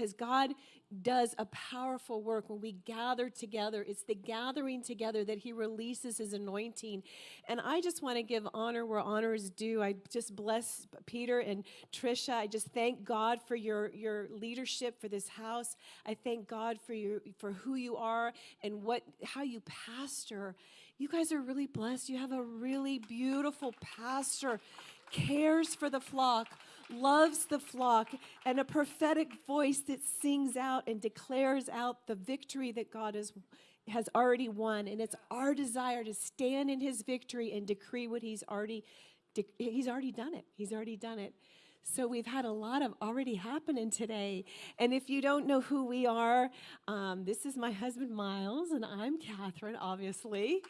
because God does a powerful work when we gather together. It's the gathering together that He releases His anointing. And I just want to give honor where honor is due. I just bless Peter and Trisha. I just thank God for your, your leadership for this house. I thank God for you for who you are and what how you pastor. You guys are really blessed. You have a really beautiful pastor cares for the flock, loves the flock, and a prophetic voice that sings out and declares out the victory that God has, has already won. And it's our desire to stand in his victory and decree what he's already he's already done it. He's already done it. So we've had a lot of already happening today. And if you don't know who we are, um, this is my husband Miles, and I'm Catherine, obviously.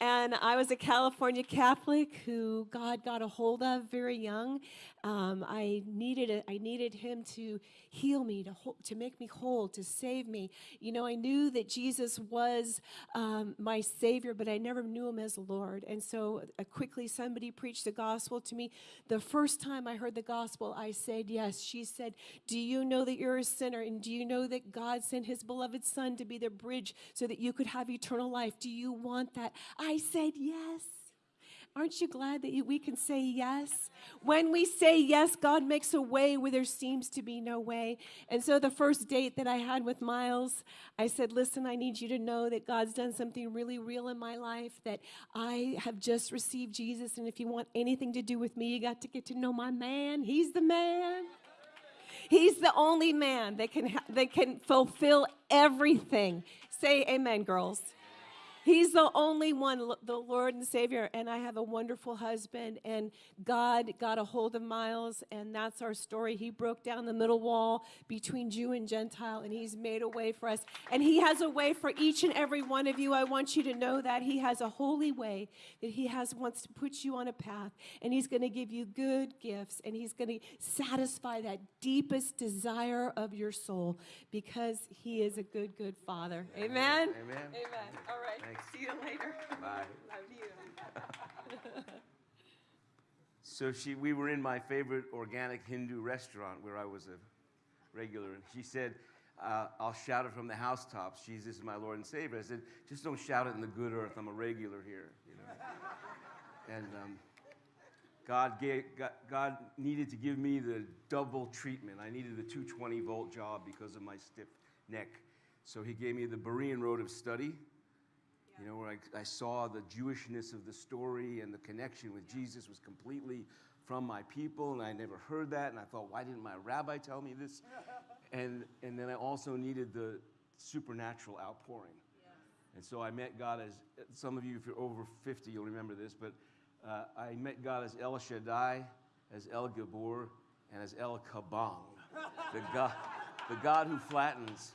And I was a California Catholic who God got a hold of very young. Um, I needed a, I needed Him to heal me, to to make me whole, to save me. You know, I knew that Jesus was um, my Savior, but I never knew Him as Lord. And so uh, quickly, somebody preached the gospel to me. The first time I heard the gospel gospel, I said yes. She said, Do you know that you're a sinner? And do you know that God sent his beloved Son to be the bridge so that you could have eternal life? Do you want that? I said yes. Aren't you glad that you, we can say yes? When we say yes, God makes a way where there seems to be no way. And so the first date that I had with Miles, I said, Listen, I need you to know that God's done something really real in my life, that I have just received Jesus. And if you want anything to do with me, you got to get to know my man. He's the man. He's the only man that can, that can fulfill everything. Say amen, girls. He's the only one, the Lord and Savior. And I have a wonderful husband. And God got a hold of Miles, and that's our story. He broke down the middle wall between Jew and Gentile, and He's made a way for us. And He has a way for each and every one of you. I want you to know that He has a holy way that He has wants to put you on a path, and He's going to give you good gifts, and He's going to satisfy that deepest desire of your soul because He is a good, good Father. Amen. Amen. Amen. All right. See you later. Bye. Love you. So she, we were in my favorite organic Hindu restaurant where I was a regular, and she said, uh, "I'll shout it from the housetops. Jesus is my Lord and Savior." I said, "Just don't shout it in the good earth. I'm a regular here." You know? and um, God, gave, God, God needed to give me the double treatment. I needed the 220 volt job because of my stiff neck. So He gave me the Berean road of study you know, where I, I saw the Jewishness of the story and the connection with Jesus was completely from my people, and I never heard that. And I thought, why didn't my rabbi tell me this? and, and then I also needed the supernatural outpouring. And so I met God as, some of you, if you're over 50, you'll remember this, but uh, I met God as El Shaddai, as El Gibbor, and as El Kabong, the God, the God who flattens.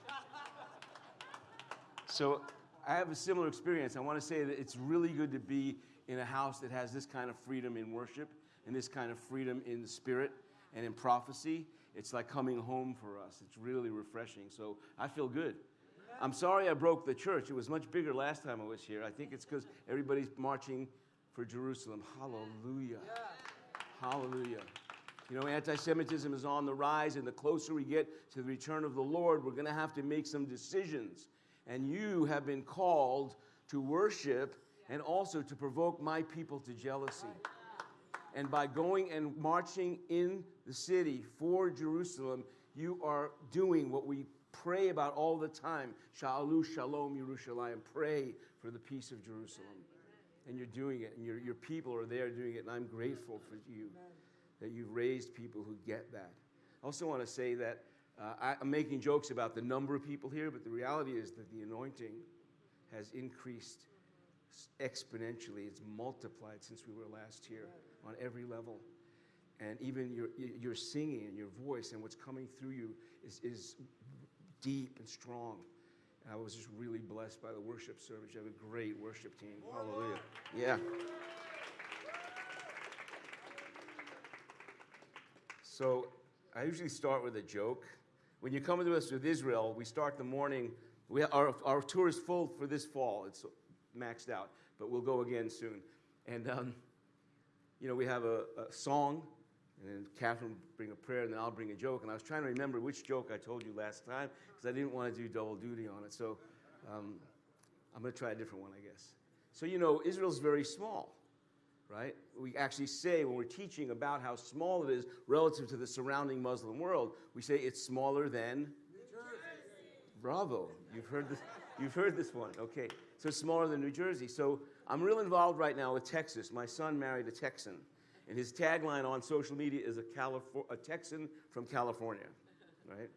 So I have a similar experience. I want to say that it's really good to be in a house that has this kind of freedom in worship and this kind of freedom in the spirit and in prophecy. It's like coming home for us. It's really refreshing. So I feel good. I'm sorry I broke the church. It was much bigger last time I was here. I think it's because everybody's marching for Jerusalem. Hallelujah. Hallelujah. You know, anti Semitism is on the rise, and the closer we get to the return of the Lord, we're going to have to make some decisions and you have been called to worship and also to provoke my people to jealousy. And by going and marching in the city for Jerusalem, you are doing what we pray about all the time. Sha'alu shalom Yerushalayim. Pray for the peace of Jerusalem. And you're doing it, and your, your people are there doing it, and I'm grateful for you that you've raised people who get that. I also want to say that uh, I, am making jokes about the number of people here, but the reality is that the anointing has increased exponentially. It's multiplied since we were last here on every level. And even your, your singing and your voice and what's coming through you is, is deep and strong. I was just really blessed by the worship service. You have a great worship team. Hallelujah. Yeah. So I usually start with a joke. When you come to us with Israel, we start the morning. We, our, our tour is full for this fall. It's maxed out, but we'll go again soon. And, um, you know, we have a, a song And then Catherine will bring a prayer, and then I'll bring a joke. And I was trying to remember which joke I told you last time because I didn't want to do double duty on it. So um, I'm going to try a different one, I guess. So, you know, Israel's very small, right? We actually say when we're teaching about how small it is relative to the surrounding Muslim world, we say it's smaller than. New Jersey. Bravo. You've heard this. You've heard this one. Okay. So it's smaller than New Jersey. So I'm real involved right now with Texas. My son married a Texan. And his tagline on social media is a, Califor- a Texan from California, right?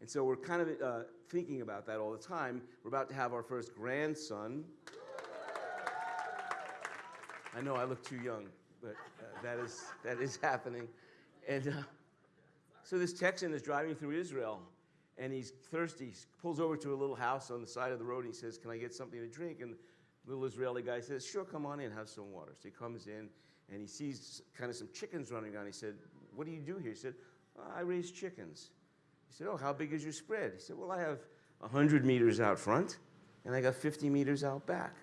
And so we're kind of uh, thinking about that all the time. We're about to have our first grandson. I know I look too young, but uh, that, is, that is happening. And uh, so this Texan is driving through Israel, and he's thirsty. He pulls over to a little house on the side of the road, and he says, Can I get something to drink? And the little Israeli guy says, Sure, come on in, have some water. So he comes in, and he sees kind of some chickens running around. He said, What do you do here? He said, "Oh, I raise chickens. He said, Oh, how big is your spread? He said, Well, I have 100 meters out front, and I got 50 meters out back.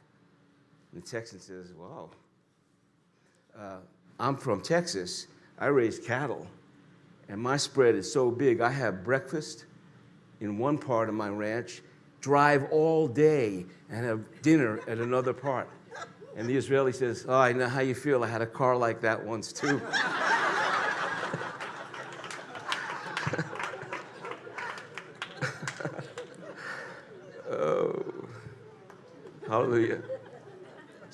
And the Texan says, Wow, uh, I'm from Texas. I raise cattle, and my spread is so big. I have breakfast in one part of my ranch, drive all day, and have dinner at another part. And the Israeli says, Oh, I know how you feel. I had a car like that once, too. oh, hallelujah.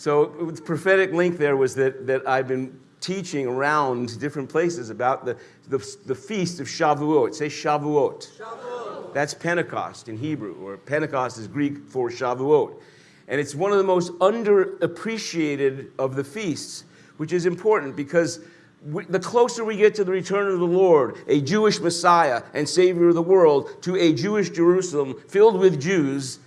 So the prophetic link there was that, that I've been teaching around different places about the, the, the feast of Shavuot. Say Shavuot. Shavuot. That's Pentecost in Hebrew, or Pentecost is Greek for Shavuot. And it's one of the most underappreciated of the feasts, which is important because we, the closer we get to the return of the Lord, a Jewish Messiah and Savior of the world, to a Jewish Jerusalem filled with Jews,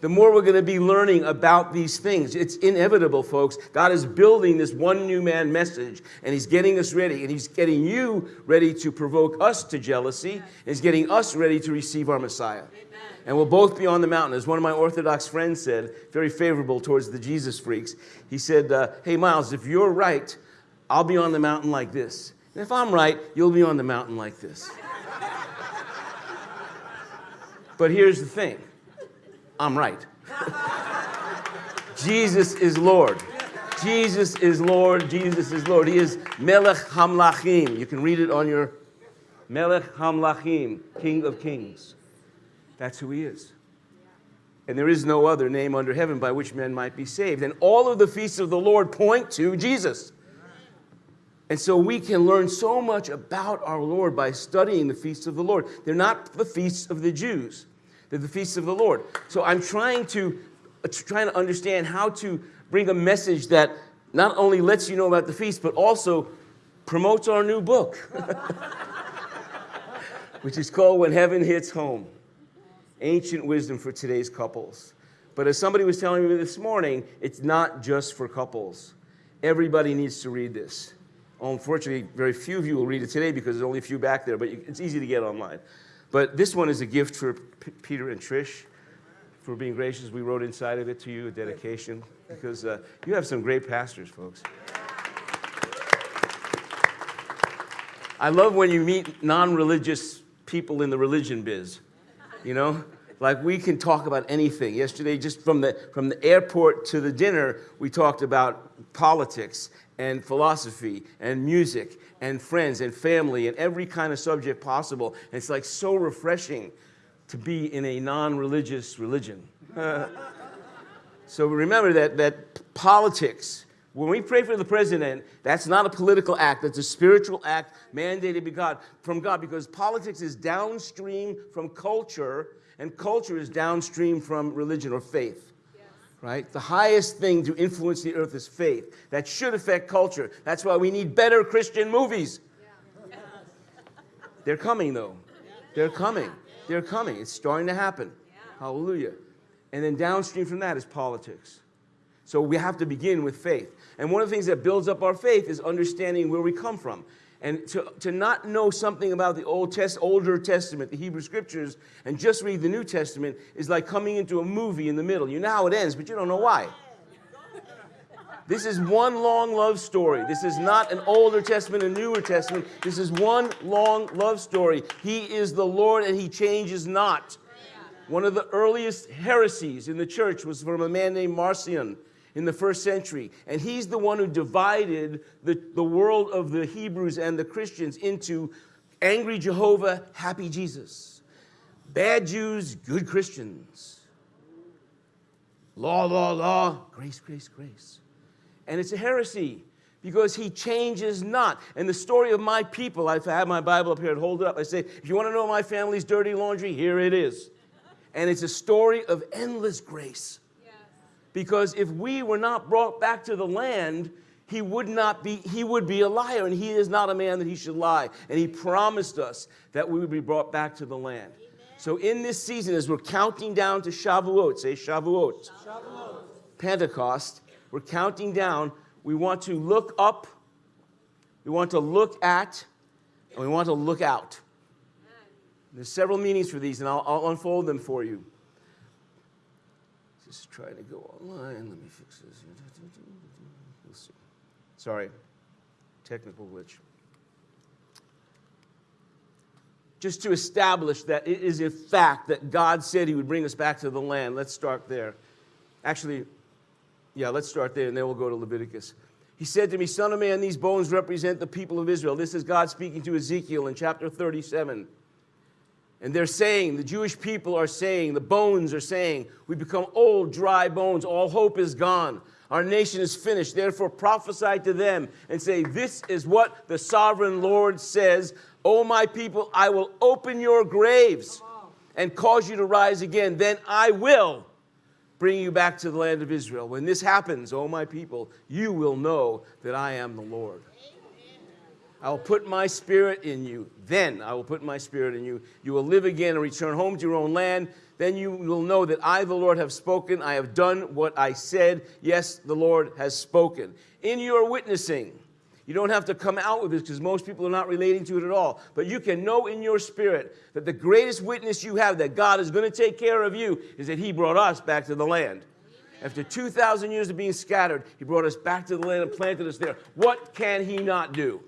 the more we're going to be learning about these things. It's inevitable, folks. God is building this one new man message, and He's getting us ready, and He's getting you ready to provoke us to jealousy, and He's getting us ready to receive our Messiah. Amen. And we'll both be on the mountain. As one of my Orthodox friends said, very favorable towards the Jesus freaks, he said, uh, Hey, Miles, if you're right, I'll be on the mountain like this. And if I'm right, you'll be on the mountain like this. but here's the thing I'm right. Jesus is Lord. Jesus is Lord. Jesus is Lord. He is Melech Hamlachim. You can read it on your Melech Hamlachim, King of Kings. That's who he is. And there is no other name under heaven by which men might be saved. And all of the feasts of the Lord point to Jesus. And so we can learn so much about our Lord by studying the feasts of the Lord. They're not the feasts of the Jews. The feasts of the Lord. So I'm trying to uh, trying to understand how to bring a message that not only lets you know about the feast, but also promotes our new book, which is called When Heaven Hits Home Ancient Wisdom for Today's Couples. But as somebody was telling me this morning, it's not just for couples. Everybody needs to read this. Unfortunately, very few of you will read it today because there's only a few back there, but it's easy to get online. But this one is a gift for P Peter and Trish for being gracious. We wrote inside of it to you a dedication because uh, you have some great pastors, folks. I love when you meet non religious people in the religion biz, you know? Like we can talk about anything. Yesterday, just from the, from the airport to the dinner, we talked about politics and philosophy and music and friends and family and every kind of subject possible. And it's like so refreshing to be in a non-religious religion. so remember that, that politics, when we pray for the president, that's not a political act, that's a spiritual act mandated by God, from God because politics is downstream from culture and culture is downstream from religion or faith. Right? The highest thing to influence the earth is faith. That should affect culture. That's why we need better Christian movies. They're coming, though. They're coming. They're coming. It's starting to happen. Hallelujah. And then downstream from that is politics. So we have to begin with faith. And one of the things that builds up our faith is understanding where we come from. And to, to not know something about the Old Test, older Testament, the Hebrew Scriptures, and just read the New Testament is like coming into a movie in the middle. You know how it ends, but you don't know why. This is one long love story. This is not an Older Testament and Newer Testament. This is one long love story. He is the Lord and He changes not. One of the earliest heresies in the church was from a man named Marcion in the first century. And he's the one who divided the, the world of the Hebrews and the Christians into angry Jehovah, happy Jesus, bad Jews, good Christians, law, law, law, grace, grace, grace. And it's a heresy because he changes not. And the story of my people, I've had my Bible up here, I'd hold it up. I say, if you want to know my family's dirty laundry, here it is. And it's a story of endless grace. Because if we were not brought back to the land, he would not be he would be a liar and he is not a man that he should lie. And he promised us that we would be brought back to the land. So in this season as we're counting down to shavuot say shavuot, shavuot. pentecost we're counting down. We want to look up. We want to look at and we want to look out. There's several meanings for these and i'll, I'll unfold them for you just trying to go online let me fix this We'll see. Sorry, technical glitch. Just to establish that it is a fact that God said He would bring us back to the land. Let's start there. Actually, yeah, let's start there and then we'll go to Leviticus. He said to me, Son of man, these bones represent the people of Israel. This is God speaking to Ezekiel in chapter 37. And they're saying, the Jewish people are saying, the bones are saying, we become old, dry bones. All hope is gone. Our nation is finished. Therefore, prophesy to them and say, This is what the sovereign Lord says. O my people, I will open your graves and cause you to rise again. Then I will bring you back to the land of Israel. When this happens, O my people, you will know that I am the Lord. I will put my spirit in you. Then I will put my spirit in you. You will live again and return home to your own land. Then you will know that I, the Lord, have spoken. I have done what I said. Yes, the Lord has spoken. In your witnessing, you don't have to come out with this because most people are not relating to it at all. But you can know in your spirit that the greatest witness you have that God is going to take care of you is that He brought us back to the land. After 2,000 years of being scattered, He brought us back to the land and planted us there. What can He not do?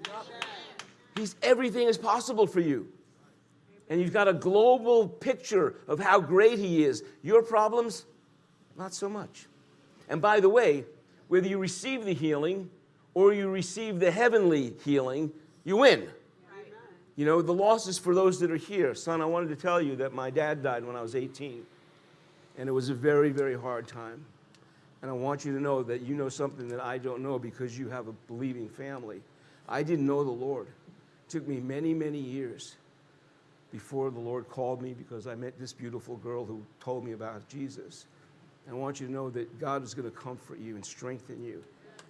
He's everything is possible for you. And you've got a global picture of how great he is. Your problems, not so much. And by the way, whether you receive the healing or you receive the heavenly healing, you win. You know, the loss is for those that are here. Son, I wanted to tell you that my dad died when I was 18. And it was a very, very hard time. And I want you to know that you know something that I don't know because you have a believing family. I didn't know the Lord took me many, many years before the Lord called me because I met this beautiful girl who told me about Jesus. And I want you to know that God is going to comfort you and strengthen you.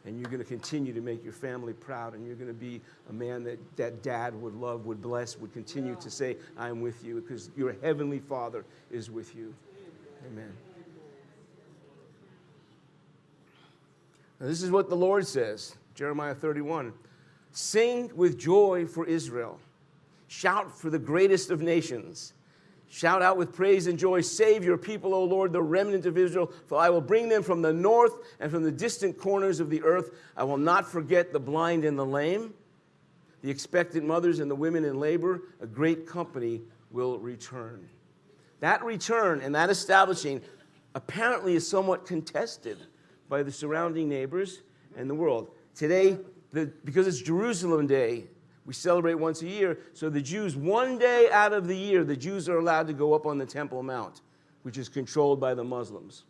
And you're going to continue to make your family proud. And you're going to be a man that, that dad would love, would bless, would continue to say, I'm with you because your heavenly Father is with you. Amen. Now, this is what the Lord says Jeremiah 31. Sing with joy for Israel. Shout for the greatest of nations. Shout out with praise and joy. Save your people, O Lord, the remnant of Israel, for I will bring them from the north and from the distant corners of the earth. I will not forget the blind and the lame, the expectant mothers and the women in labor. A great company will return. That return and that establishing apparently is somewhat contested by the surrounding neighbors and the world. Today, the, because it's Jerusalem Day, we celebrate once a year. So the Jews, one day out of the year, the Jews are allowed to go up on the Temple Mount, which is controlled by the Muslims.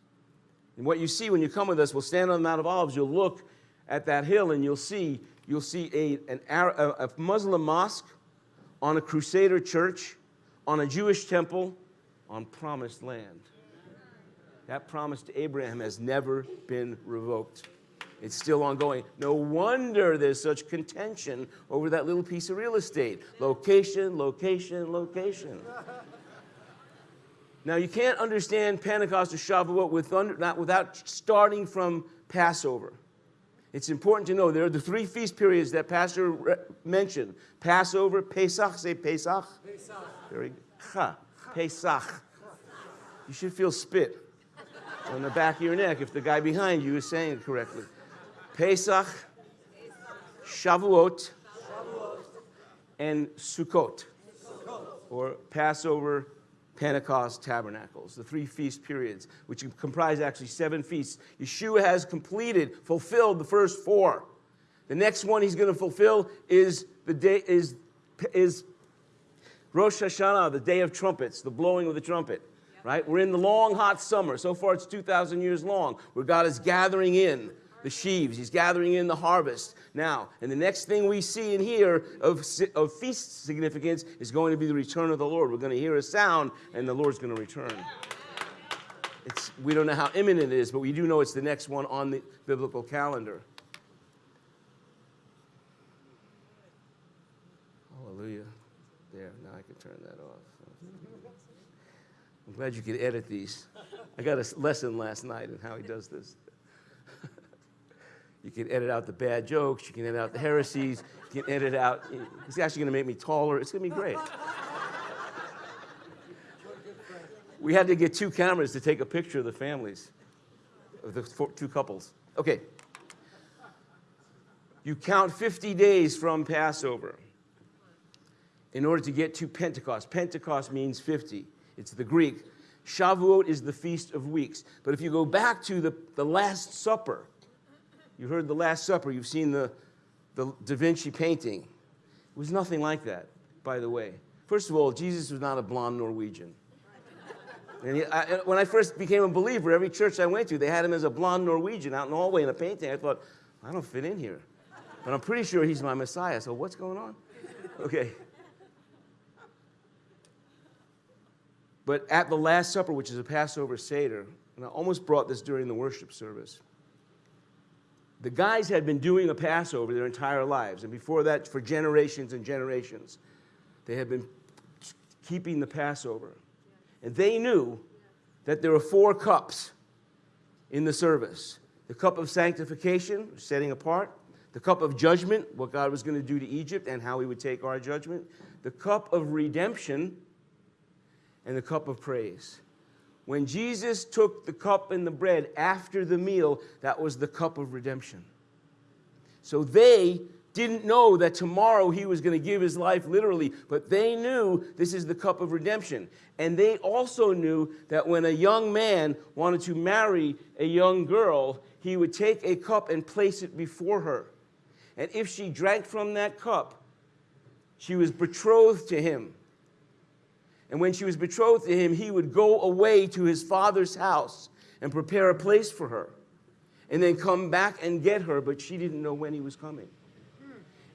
And what you see when you come with us, we'll stand on the Mount of Olives, you'll look at that hill and you'll see, you'll see a, an, a Muslim mosque on a Crusader church, on a Jewish temple, on promised land. That promise to Abraham has never been revoked. It's still ongoing. No wonder there's such contention over that little piece of real estate. Location, location, location. Now, you can't understand Pentecost or Shavuot with under, not, without starting from Passover. It's important to know there are the three feast periods that Pastor mentioned Passover, Pesach, say Pesach. Pesach. Very good. Ha, Pesach. You should feel spit on the back of your neck if the guy behind you is saying it correctly. Pesach, Shavuot, and Sukkot, or Passover, Pentecost, Tabernacles, the three feast periods, which comprise actually seven feasts. Yeshua has completed, fulfilled the first four. The next one he's going to fulfill is the day is is Rosh Hashanah, the day of trumpets, the blowing of the trumpet. Right? We're in the long hot summer. So far it's 2000 years long where God is gathering in the sheaves. He's gathering in the harvest now. And the next thing we see and hear of, of feast significance is going to be the return of the Lord. We're going to hear a sound, and the Lord's going to return. It's, we don't know how imminent it is, but we do know it's the next one on the biblical calendar. Hallelujah. There, now I can turn that off. I'm glad you could edit these. I got a lesson last night in how he does this. You can edit out the bad jokes. You can edit out the heresies. You can edit out. It's actually going to make me taller. It's going to be great. We had to get two cameras to take a picture of the families, of the four, two couples. Okay. You count 50 days from Passover in order to get to Pentecost. Pentecost means 50. It's the Greek. Shavuot is the Feast of Weeks. But if you go back to the, the Last Supper, you heard the Last Supper. You've seen the, the Da Vinci painting. It was nothing like that, by the way. First of all, Jesus was not a blonde Norwegian. And he, I, when I first became a believer, every church I went to, they had him as a blonde Norwegian out in the hallway in a painting. I thought, I don't fit in here. But I'm pretty sure he's my Messiah, so what's going on? Okay. But at the Last Supper, which is a Passover Seder, and I almost brought this during the worship service, the guys had been doing a Passover their entire lives, and before that, for generations and generations, they had been keeping the Passover. And they knew that there were four cups in the service the cup of sanctification, setting apart, the cup of judgment, what God was going to do to Egypt and how he would take our judgment, the cup of redemption, and the cup of praise. When Jesus took the cup and the bread after the meal, that was the cup of redemption. So they didn't know that tomorrow he was going to give his life literally, but they knew this is the cup of redemption. And they also knew that when a young man wanted to marry a young girl, he would take a cup and place it before her. And if she drank from that cup, she was betrothed to him. And when she was betrothed to him, he would go away to his father's house and prepare a place for her. And then come back and get her, but she didn't know when he was coming.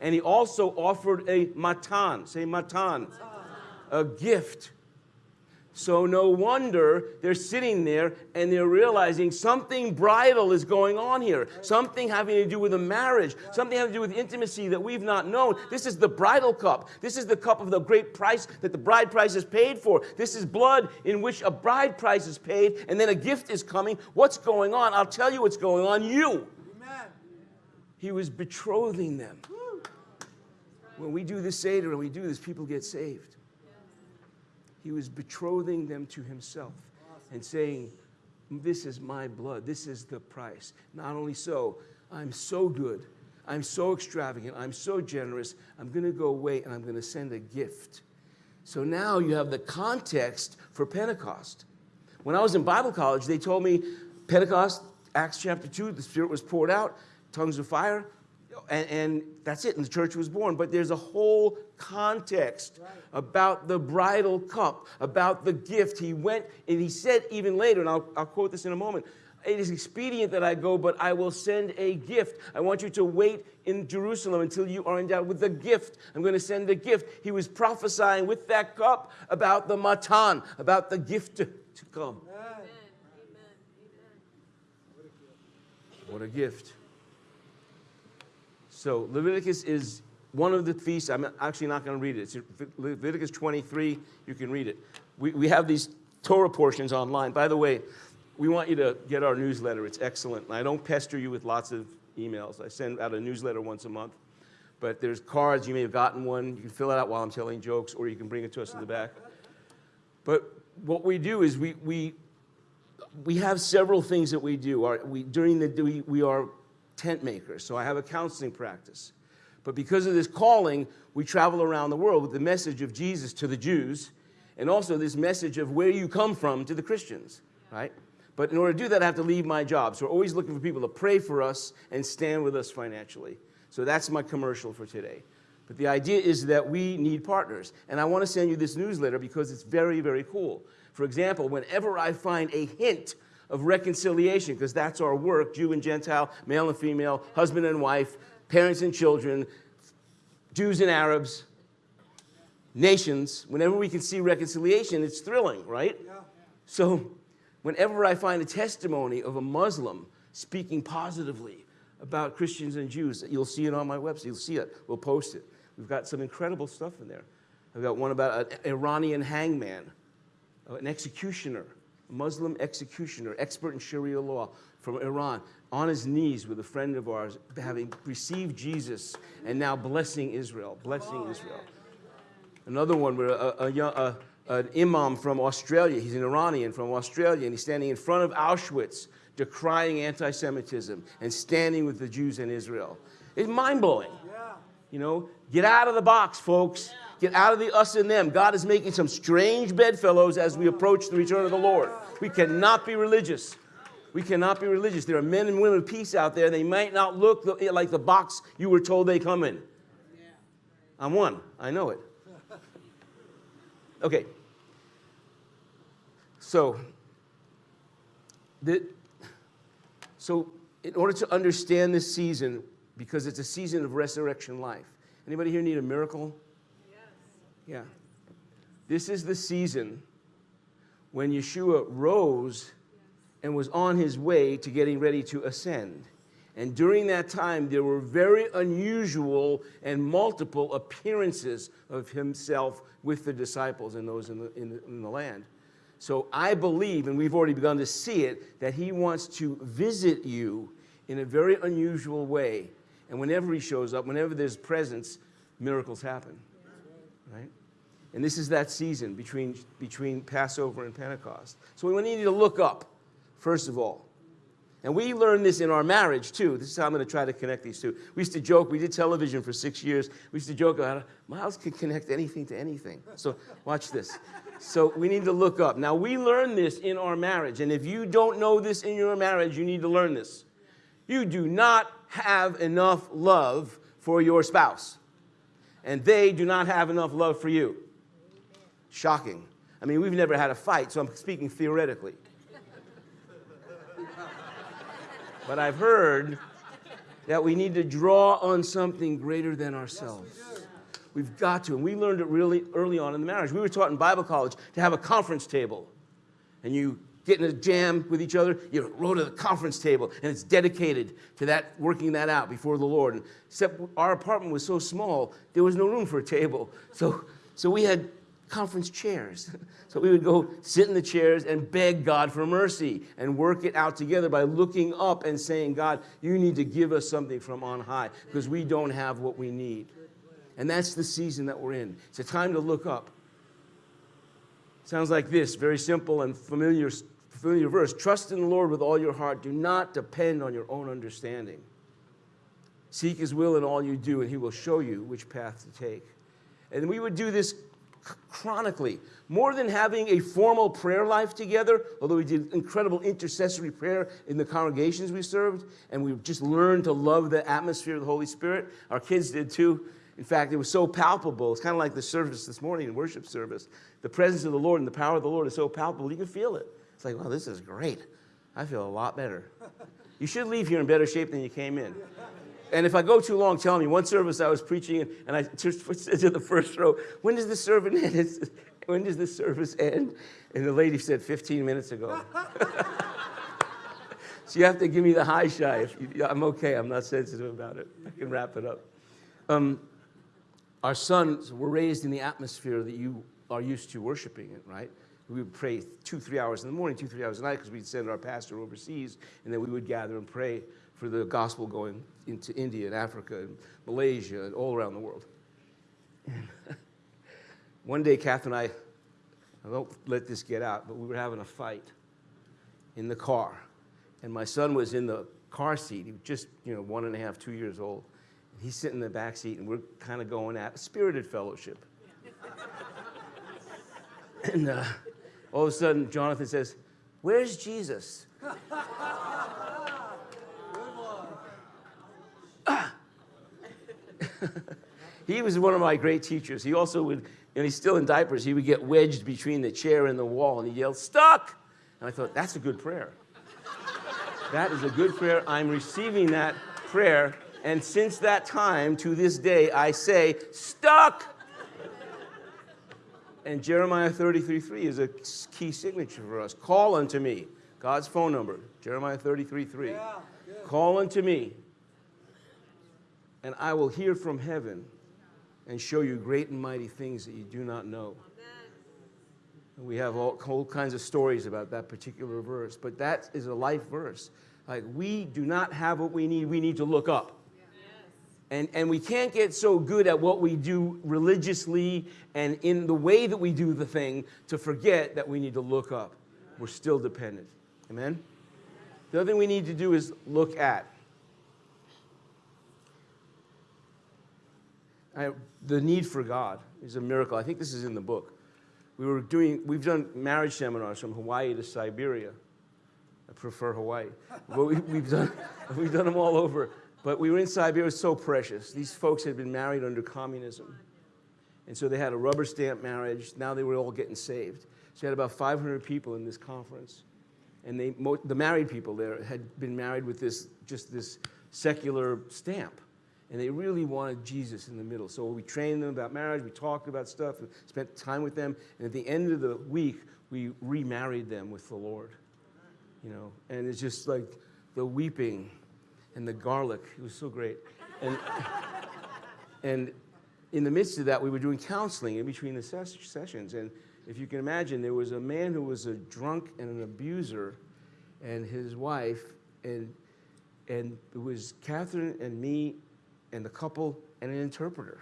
And he also offered a matan, say matan, a gift so no wonder they're sitting there and they're realizing something bridal is going on here. Something having to do with a marriage, something having to do with intimacy that we've not known. This is the bridal cup. This is the cup of the great price that the bride price is paid for. This is blood in which a bride price is paid and then a gift is coming. What's going on? I'll tell you what's going on. You. Amen. He was betrothing them. When we do this Seder and we do this, people get saved. He was betrothing them to himself and saying, This is my blood. This is the price. Not only so, I'm so good. I'm so extravagant. I'm so generous. I'm going to go away and I'm going to send a gift. So now you have the context for Pentecost. When I was in Bible college, they told me Pentecost, Acts chapter 2, the Spirit was poured out, tongues of fire, and, and that's it, and the church was born. But there's a whole context right. about the bridal cup, about the gift. He went and he said even later, and I'll, I'll quote this in a moment. It is expedient that I go, but I will send a gift. I want you to wait in Jerusalem until you are endowed with the gift. I'm going to send a gift. He was prophesying with that cup about the matan, about the gift to, to come. Amen. Amen. What a gift. So Leviticus is one of the feasts. I'm actually not going to read it. It's Leviticus 23. You can read it. We, we have these Torah portions online. By the way, we want you to get our newsletter. It's excellent. I don't pester you with lots of emails. I send out a newsletter once a month. But there's cards. You may have gotten one. You can fill it out while I'm telling jokes, or you can bring it to us in the back. But what we do is we, we, we have several things that we do. Our, we, during the, we, we are tent maker, so I have a counseling practice. But because of this calling, we travel around the world with the message of Jesus to the Jews and also this message of where you come from to the Christians, right? But in order to do that, I have to leave my job. So we're always looking for people to pray for us and stand with us financially. So that's my commercial for today. But the idea is that we need partners. And I want to send you this newsletter because it's very, very cool. For example, whenever I find a hint of reconciliation, because that's our work Jew and Gentile, male and female, husband and wife, parents and children, Jews and Arabs, nations, whenever we can see reconciliation, it's thrilling, right? So, whenever I find a testimony of a Muslim speaking positively about Christians and Jews, you'll see it on my website. You'll see it. We'll post it. We've got some incredible stuff in there. I've got one about an Iranian hangman, an executioner, Muslim executioner, expert in Sharia law from Iran, on his knees with a friend of ours, having received Jesus and now blessing Israel, blessing Israel. Another one where a, a, young, a, an imam from Australia, he's an Iranian from Australia, and he's standing in front of Auschwitz decrying anti Semitism and standing with the Jews in Israel. It's mind blowing. You know, get out of the box, folks. Get out of the us and them. God is making some strange bedfellows as we approach the return of the Lord. We cannot be religious. We cannot be religious. There are men and women of peace out there. They might not look like the box you were told they come in. I'm one. I know it. Okay. So, the, so in order to understand this season, because it's a season of resurrection life. Anybody here need a miracle? Yeah. This is the season when Yeshua rose and was on his way to getting ready to ascend. And during that time, there were very unusual and multiple appearances of himself with the disciples and those in the, in the, in the land. So I believe, and we've already begun to see it, that he wants to visit you in a very unusual way. And whenever he shows up, whenever there's presence, miracles happen. Right? And this is that season between, between Passover and Pentecost. So we need to look up, first of all. And we learned this in our marriage too. This is how I'm going to try to connect these two. We used to joke, we did television for six years. We used to joke about Miles can connect anything to anything. So watch this. So we need to look up. Now, we learned this in our marriage. And if you don't know this in your marriage, you need to learn this. You do not have enough love for your spouse, and they do not have enough love for you. Shocking. I mean, we've never had a fight, so I'm speaking theoretically. but I've heard that we need to draw on something greater than ourselves. We've got to. And we learned it really early on in the marriage. We were taught in Bible college to have a conference table. And you get in a jam with each other, you row to the conference table, and it's dedicated to that, working that out before the Lord. And except our apartment was so small, there was no room for a table. So, so we had conference chairs. So we would go sit in the chairs and beg God for mercy and work it out together by looking up and saying, God, you need to give us something from on high because we don't have what we need. And that's the season that we're in. It's a time to look up. Sounds like this very simple and familiar, familiar verse. Trust in the Lord with all your heart. Do not depend on your own understanding. Seek his will in all you do, and he will show you which path to take. And we would do this chronically. More than having a formal prayer life together, although we did incredible intercessory prayer in the congregations we served, and we just learned to love the atmosphere of the Holy Spirit. Our kids did too. In fact, it was so palpable. It's kind of like the service this morning, worship service. The presence of the Lord and the power of the Lord is so palpable, you can feel it. It's like, wow, this is great. I feel a lot better. You should leave here in better shape than you came in. And if I go too long, tell me. One service I was preaching, and I said to the first row, when does the service end? When does the service end? And the lady said, 15 minutes ago. so you have to give me the high shy. You, I'm okay. I'm not sensitive about it. I can wrap it up. Um, our sons were raised in the atmosphere that you are used to worshiping in, right? We would pray two, three hours in the morning, two, three hours at night, because we'd send our pastor overseas, and then we would gather and pray for the gospel going into India and Africa and Malaysia and all around the world. One day, Kath and I, I won't let this get out, but we were having a fight in the car. and my son was in the car seat. He was just, you know, one and a half, two years old. He's sitting in the back seat, and we're kind of going at spirited fellowship. and uh, all of a sudden, Jonathan says, Where's Jesus? He was one of my great teachers. He also would, and he's still in diapers, he would get wedged between the chair and the wall, and he yelled, Stuck! And I thought, That's a good prayer. that is a good prayer. I'm receiving that prayer. And since that time to this day, I say, Stuck! And Jeremiah 33 3 is a key signature for us. Call unto me. God's phone number, Jeremiah 33 3. Yeah, Call unto me, and I will hear from heaven and show you great and mighty things that you do not know. We have all, all kinds of stories about that particular verse, but that is a life verse. Like, we do not have what we need, we need to look up. And, and we can't get so good at what we do religiously and in the way that we do the thing to forget that we need to look up. We're still dependent. Amen? The other thing we need to do is look at. I, the need for God is a miracle. I think this is in the book. We were doing, we've done marriage seminars from Hawaii to Siberia. I prefer Hawaii. But we, we've, done, we've done them all over. But we were in Siberia, it was so precious. These folks had been married under communism. And so they had a rubber stamp marriage. Now they were all getting saved. So you had about 500 people in this conference. And they, the married people there had been married with this, just this secular stamp. And they really wanted Jesus in the middle. So we trained them about marriage, we talked about stuff, we spent time with them. And at the end of the week, we remarried them with the Lord. You know, and it's just like the weeping and the garlic. It was so great. And, and in the midst of that, we were doing counseling in between the ses- sessions. And if you can imagine, there was a man who was a drunk and an abuser, and his wife, and, and it was Catherine and me and the couple and an interpreter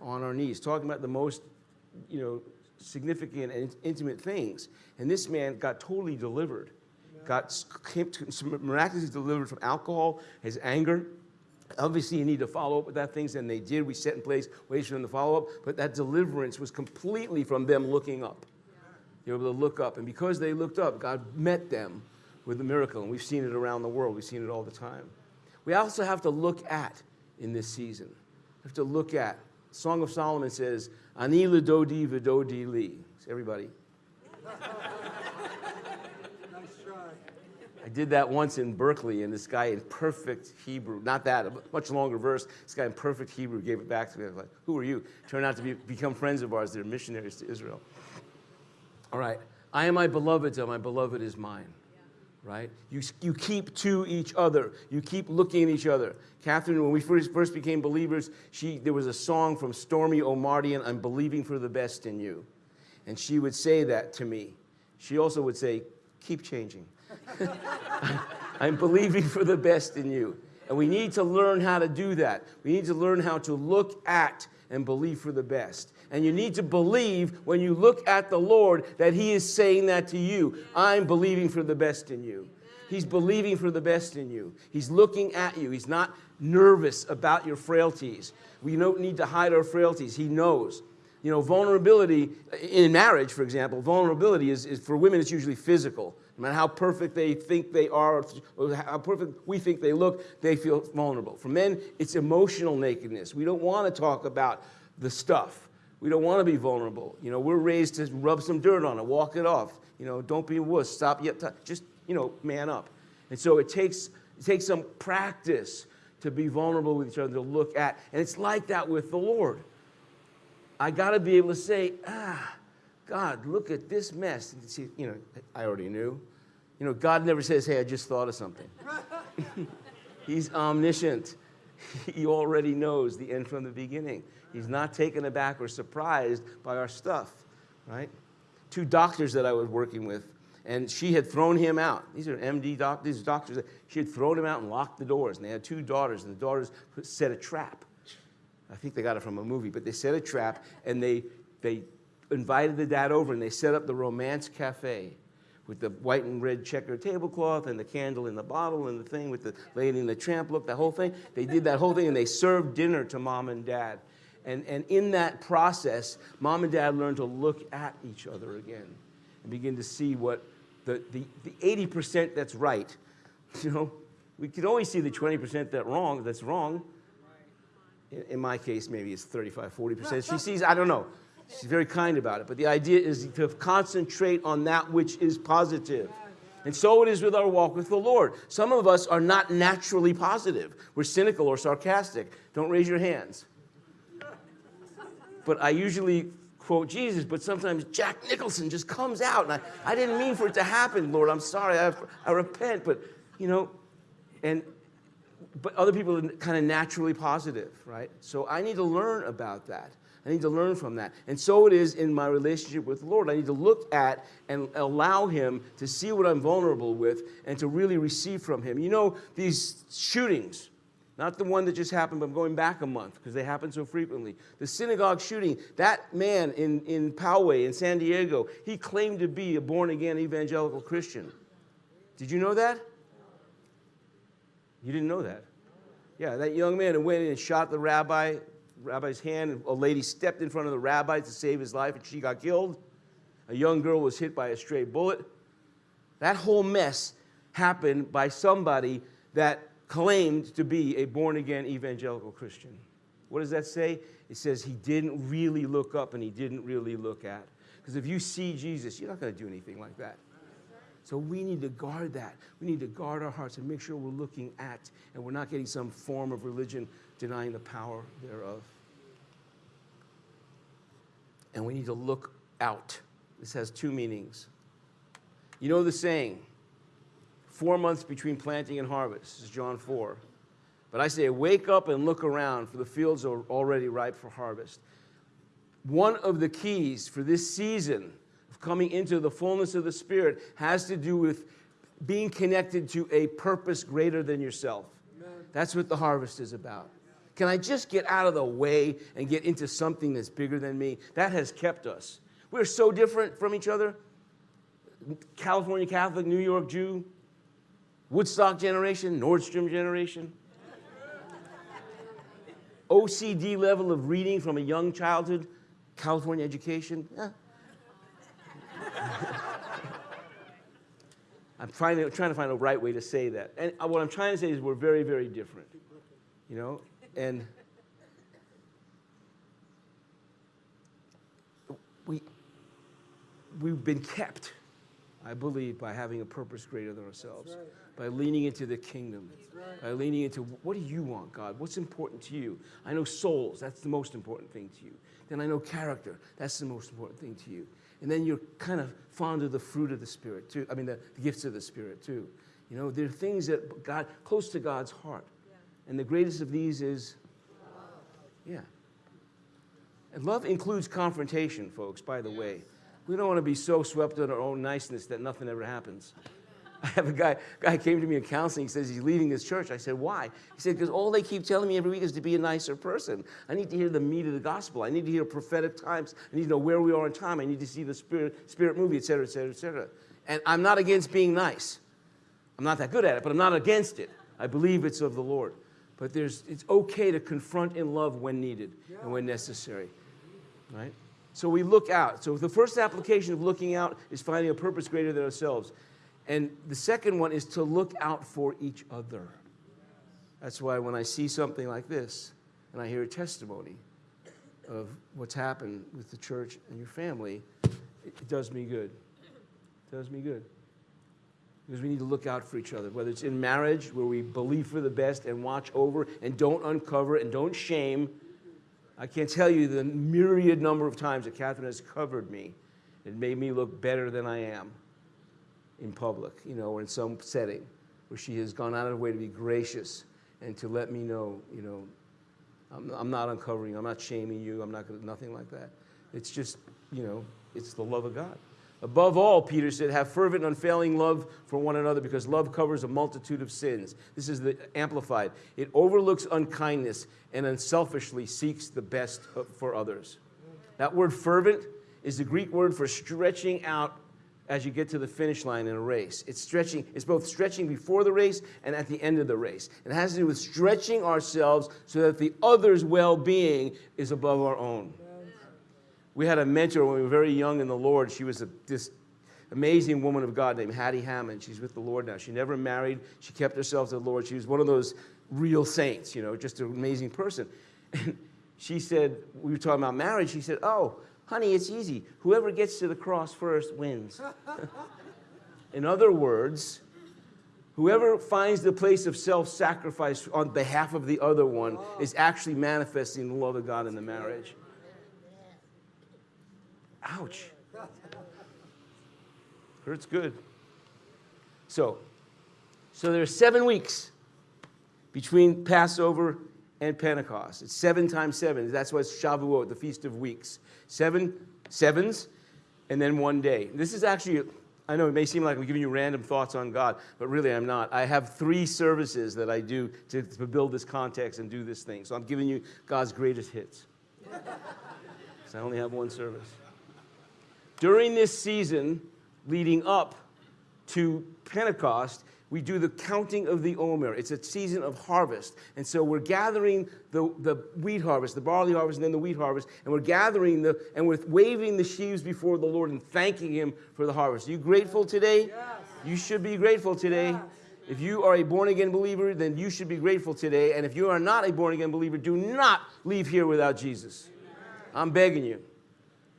on our knees, talking about the most, you know, significant and intimate things. And this man got totally delivered, got came to, miraculously delivered from alcohol, his anger. Obviously, you need to follow up with that things, and they did. We set in place ways for them to follow up, but that deliverance was completely from them looking up. They were able to look up, and because they looked up, God met them with a miracle, and we've seen it around the world. We've seen it all the time. We also have to look at in this season. We have to look at. Song of Solomon says, "Ani ledodi vidodi li." Everybody. nice try. I did that once in Berkeley, and this guy in perfect Hebrew, not that, a much longer verse, this guy in perfect Hebrew gave it back to me. I was like, Who are you? Turned out to be, become friends of ours. They're missionaries to Israel. All right. I am my beloved's, and my beloved is mine. Right? You, you keep to each other. You keep looking at each other. Catherine, when we first, first became believers, she, there was a song from Stormie Omartian, I'm believing for the best in you. And she would say that to me. She also would say, Keep changing. I'm believing for the best in you. And we need to learn how to do that. We need to learn how to look at and believe for the best. And you need to believe when you look at the Lord that He is saying that to you. I'm believing for the best in you. He's believing for the best in you. He's looking at you. He's not nervous about your frailties. We don't need to hide our frailties. He knows. You know, vulnerability in marriage, for example, vulnerability is, is for women, it's usually physical. No matter how perfect they think they are, or how perfect we think they look, they feel vulnerable. For men, it's emotional nakedness. We don't want to talk about the stuff. We don't want to be vulnerable. You know, we're raised to rub some dirt on it, walk it off. You know, don't be a wuss. Stop yet. Just you know, man up. And so it takes it takes some practice to be vulnerable with each other, to look at. And it's like that with the Lord. I got to be able to say, ah, God, look at this mess. And see, you know, I already knew. You know, God never says, hey, I just thought of something. He's omniscient. He already knows the end from the beginning. He's not taken aback or surprised by our stuff, right? Two doctors that I was working with, and she had thrown him out. These are MD doctors, these doctors. She had thrown him out and locked the doors, and they had two daughters, and the daughters set a trap. I think they got it from a movie, but they set a trap, and they, they invited the dad over, and they set up the Romance Cafe, with the white and red checkered tablecloth and the candle in the bottle and the thing with the lady in the tramp look, the whole thing. They did that whole thing and they served dinner to mom and dad. And, and in that process, mom and dad learn to look at each other again and begin to see what the, the, the 80% that's right, you know, we can always see the 20% that wrong, that's wrong. In, in my case, maybe it's 35, 40%. She sees, I don't know. She's very kind about it. But the idea is to concentrate on that which is positive. And so it is with our walk with the Lord. Some of us are not naturally positive. We're cynical or sarcastic. Don't raise your hands. But I usually quote Jesus, but sometimes Jack Nicholson just comes out. And I, I didn't mean for it to happen, Lord. I'm sorry. I, I repent. But, you know, and but other people are kind of naturally positive, right? So I need to learn about that. I need to learn from that. And so it is in my relationship with the Lord. I need to look at and allow Him to see what I'm vulnerable with and to really receive from Him. You know, these shootings, not the one that just happened, but I'm going back a month because they happen so frequently. The synagogue shooting, that man in, in Poway in San Diego, he claimed to be a born again evangelical Christian. Did you know that? You didn't know that? Yeah, that young man who went in and shot the rabbi, rabbi's hand, a lady stepped in front of the rabbi to save his life, and she got killed. A young girl was hit by a stray bullet. That whole mess happened by somebody that claimed to be a born again evangelical Christian. What does that say? It says he didn't really look up and he didn't really look at. Because if you see Jesus, you're not going to do anything like that. So we need to guard that. We need to guard our hearts and make sure we're looking at and we're not getting some form of religion denying the power thereof. And we need to look out. This has two meanings. You know the saying, four months between planting and harvest. This is John 4. But I say, wake up and look around, for the fields are already ripe for harvest. One of the keys for this season of coming into the fullness of the Spirit has to do with being connected to a purpose greater than yourself. Amen. That's what the harvest is about. Can I just get out of the way and get into something that's bigger than me? That has kept us. We're so different from each other. California Catholic, New York Jew, Woodstock generation, Nordstrom generation. OCD level of reading from a young childhood, California education. I'm trying to, trying to find a right way to say that. And uh, what I'm trying to say is we're very, very different. You know? And we, we've been kept, I believe, by having a purpose greater than ourselves, right. by leaning into the kingdom, right. by leaning into what do you want, God? What's important to you? I know souls, that's the most important thing to you. Then I know character, that's the most important thing to you. And then you're kind of fond of the fruit of the Spirit, too. I mean, the, the gifts of the Spirit, too. You know, there are things that God, close to God's heart. Yeah. And the greatest of these is, love. yeah. And love includes confrontation, folks, by the yes. way. We don't want to be so swept in our own niceness that nothing ever happens. I have a guy, guy came to me in counseling. He says he's leaving his church. I said, why? He said, because all they keep telling me every week is to be a nicer person. I need to hear the meat of the gospel. I need to hear prophetic times. I need to know where we are in time. I need to see the spirit, spirit movie, et cetera, et cetera, et cetera. And I'm not against being nice. I'm not that good at it, but I'm not against it. I believe it's of the Lord. But there's, it's okay to confront in love when needed and when necessary. Right? So we look out. So the first application of looking out is finding a purpose greater than ourselves. And the second one is to look out for each other. That's why when I see something like this and I hear a testimony of what's happened with the church and your family, it does me good. It does me good. Because we need to look out for each other, whether it's in marriage where we believe for the best and watch over and don't uncover and don't shame. I can't tell you the myriad number of times that Catherine has covered me and made me look better than I am in public, you know, or in some setting where she has gone out of her way to be gracious and to let me know, you know, I'm, I'm not uncovering, I'm not shaming you, I'm not gonna, nothing like that. It's just, you know, it's the love of God. Above all, Peter said, have fervent and unfailing love for one another because love covers a multitude of sins. This is the amplified. It overlooks unkindness and unselfishly seeks the best for others. That word fervent is the Greek word for stretching out as you get to the finish line in a race. It's stretching, it's both stretching before the race and at the end of the race. It has to do with stretching ourselves so that the other's well being is above our own. We had a mentor when we were very young in the Lord. She was a, this amazing woman of God named Hattie Hammond. She's with the Lord now. She never married, she kept herself to the Lord. She was one of those real saints, you know, just an amazing person. And she said, we were talking about marriage. She said, Oh, honey, it's easy. Whoever gets to the cross first wins. in other words, whoever finds the place of self sacrifice on behalf of the other one oh. is actually manifesting the love of God in the marriage. Ouch. Hurts good. So, so there's seven weeks between Passover and Pentecost. It's seven times seven. That's why it's Shavuot, the Feast of Weeks. Seven sevens, and then one day. This is actually, I know it may seem like I'm giving you random thoughts on God, but really I'm not. I have three services that I do to, to build this context and do this thing. So I'm giving you God's greatest hits. so I only have one service. During this season leading up to Pentecost, we do the counting of the Omer. It's a season of harvest. And so we're gathering the, the wheat harvest, the barley harvest, and then the wheat harvest. And we're gathering the, and we're waving the sheaves before the Lord and thanking Him for the harvest. Are you grateful today? Yes. You should be grateful today. Yes. If you are a born again believer, then you should be grateful today. And if you are not a born again believer, do not leave here without Jesus. I'm begging you.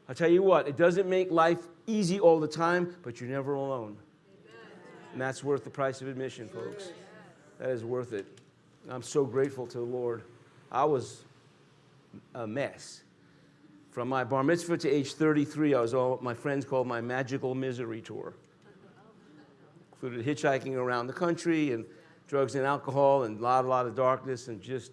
I'll tell you what, it doesn't make life easy all the time, but you're never alone. And that's worth the price of admission, folks. That is worth it. I'm so grateful to the Lord. I was a mess. From my bar mitzvah to age 33, I was all my friends called my magical misery tour. Included hitchhiking around the country and drugs and alcohol and a lot, a lot of darkness and just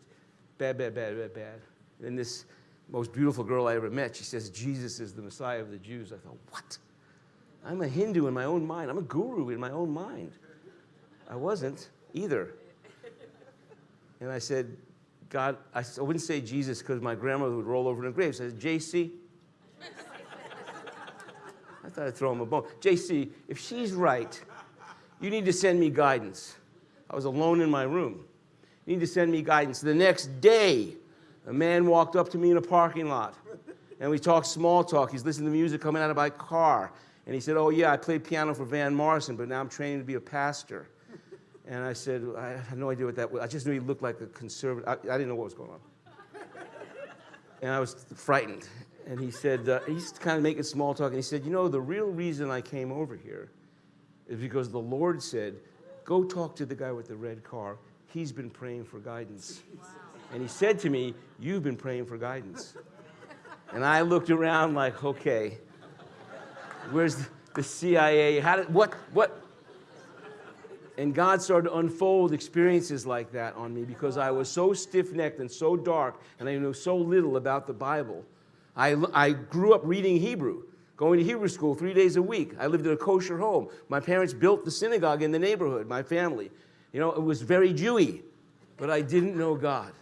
bad, bad, bad, bad, bad. And this most beautiful girl I ever met, she says, Jesus is the Messiah of the Jews. I thought, what? I'm a Hindu in my own mind. I'm a guru in my own mind. I wasn't either. And I said, God, I, wouldn't say Jesus because my grandmother would roll over in the grave. Said, JC. I thought I'd throw him a bone. JC, if she's right, you need to send me guidance. I was alone in my room. You need to send me guidance. The next day, a man walked up to me in a parking lot and we talked small talk. He's listening to music coming out of my car. And he said, Oh, yeah, I played piano for Van Morrison, but now I'm training to be a pastor. And I said, I had no idea what that was. I just knew he looked like a conservative. I, I didn't know what was going on. and I was frightened. And he said, uh, he's kind of making small talk. And he said, You know, the real reason I came over here is because the Lord said, Go talk to the guy with the red car. He's been praying for guidance. Wow. And he said to me, You've been praying for guidance. and I looked around like, Okay. Where's the CIA? How did, what, what? And God started to unfold experiences like that on me because I was so stiff necked and so dark and I knew so little about the Bible. I, I grew up reading Hebrew, going to Hebrew school three days a week. I lived in a kosher home. My parents built the synagogue in the neighborhood, my family. You know, it was very Jewy, but I didn't know God.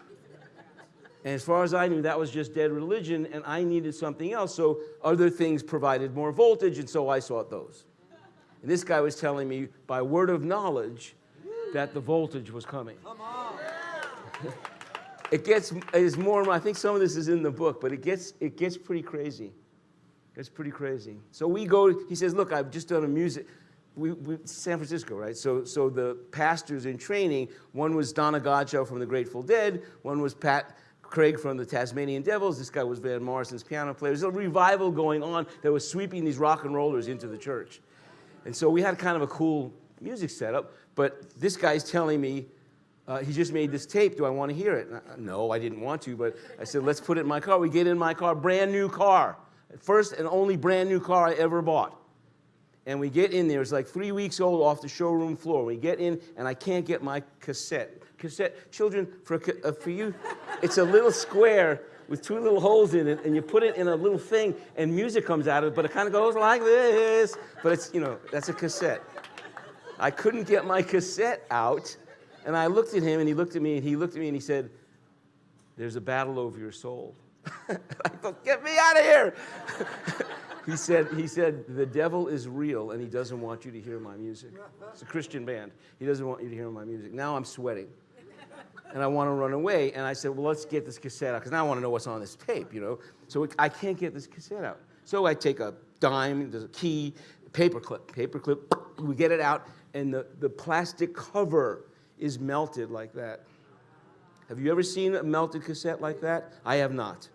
And as far as I knew, that was just dead religion, and I needed something else. So other things provided more voltage, and so I sought those. And this guy was telling me by word of knowledge that the voltage was coming. Come on. it gets is more. I think some of this is in the book, but it gets it gets pretty crazy. It's pretty crazy. So we go. He says, "Look, I've just done a music." We, we, San Francisco, right? So, so the pastors in training, one was Donna Godchaux from the Grateful Dead, one was Pat Craig from the Tasmanian Devils. This guy was Van Morrison's piano player. There's a revival going on that was sweeping these rock and rollers into the church. And so we had kind of a cool music setup, but this guy's telling me, uh, he just made this tape. Do I want to hear it? I, no, I didn't want to, but I said, let's put it in my car. We get in my car, brand new car. First and only brand new car I ever bought. And we get in there, it's like three weeks old off the showroom floor. We get in, and I can't get my cassette cassette. Children, for, uh, for you, it's a little square with two little holes in it, and you put it in a little thing, and music comes out of it, but it kind of goes like this. But it's, you know, that's a cassette. I couldn't get my cassette out, and I looked at him, and he looked at me, and he looked at me, and he said, There's a battle over your soul. I thought, Get me out of here. he said, he said, the devil is real and he doesn't want you to hear my music. It's a Christian band. He doesn't want you to hear my music. Now I'm sweating. And I want to run away. And I said, well, let's get this cassette out because now I want to know what's on this tape, you know. So I can't get this cassette out. So I take a dime, there's a key, paperclip, paperclip, we get it out, and the, the plastic cover is melted like that. Have you ever seen a melted cassette like that? I have not.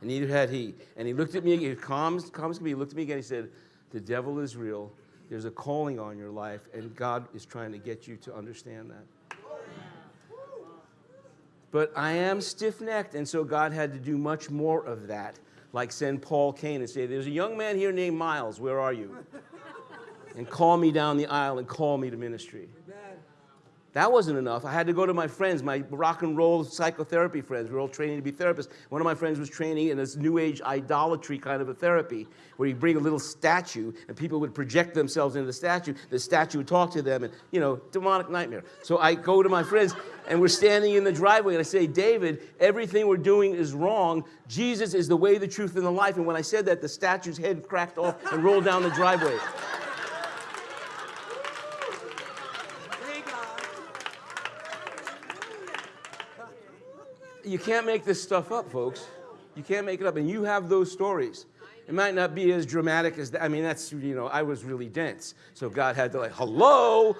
And neither had he. And he looked at me, he was calm, calm as could be. He looked at me again. He said, The devil is real. There's a calling on your life, and God is trying to get you to understand that. But I am stiff necked, and so God had to do much more of that. Like send Paul Cain and say, There's a young man here named Miles. Where are you? And call me down the aisle and call me to ministry. That wasn't enough. I had to go to my friends, my rock and roll psychotherapy friends. We were all training to be therapists. One of my friends was training in this new age idolatry kind of a therapy where you bring a little statue and people would project themselves into the statue. The statue would talk to them and, you know, demonic nightmare. So I go to my friends and we're standing in the driveway and I say, David, everything we're doing is wrong. Jesus is the way, the truth, and the life. And when I said that, the statue's head cracked off and rolled down the driveway. You can't make this stuff up, folks. You can't make it up. And you have those stories. It might not be as dramatic as that. I mean, that's, you know, I was really dense. So God had to, like, hello.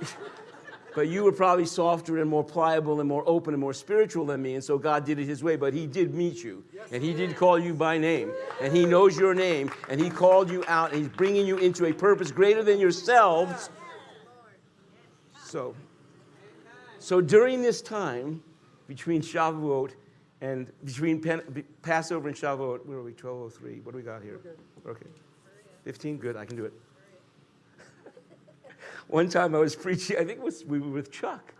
but you were probably softer and more pliable and more open and more spiritual than me. And so God did it his way. But he did meet you. And he did call you by name. And he knows your name. And he called you out. And he's bringing you into a purpose greater than yourselves. So, so during this time, between Shavuot and between Pen, Passover and Shavuot. Where are we? 1203. What do we got here? Okay. 15? Good. I can do it. One time I was preaching, I think it was, we were with Chuck.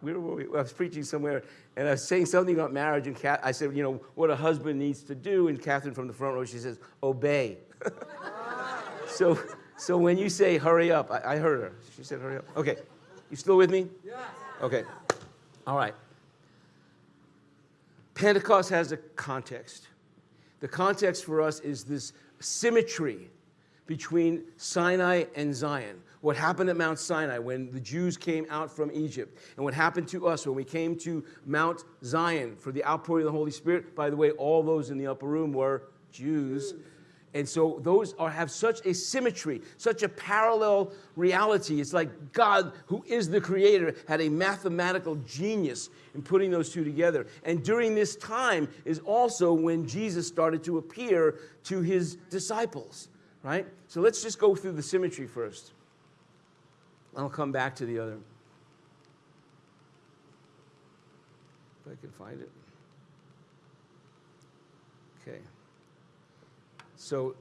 Where were we? I was preaching somewhere, and I was saying something about marriage, and Kat, I said, you know, what a husband needs to do, and Catherine from the front row, she says, obey. so, so when you say hurry up, I, I heard her. She said hurry up. Okay. You still with me? Yes. Okay. All right. Pentecost has a context. The context for us is this symmetry between Sinai and Zion. What happened at Mount Sinai when the Jews came out from Egypt, and what happened to us when we came to Mount Zion for the outpouring of the Holy Spirit. By the way, all those in the upper room were Jews. And so those are, have such a symmetry, such a parallel reality. It's like God, who is the creator, had a mathematical genius in putting those two together. And during this time is also when Jesus started to appear to his disciples, right? So let's just go through the symmetry first. I'll come back to the other. If I can find it. Okay. So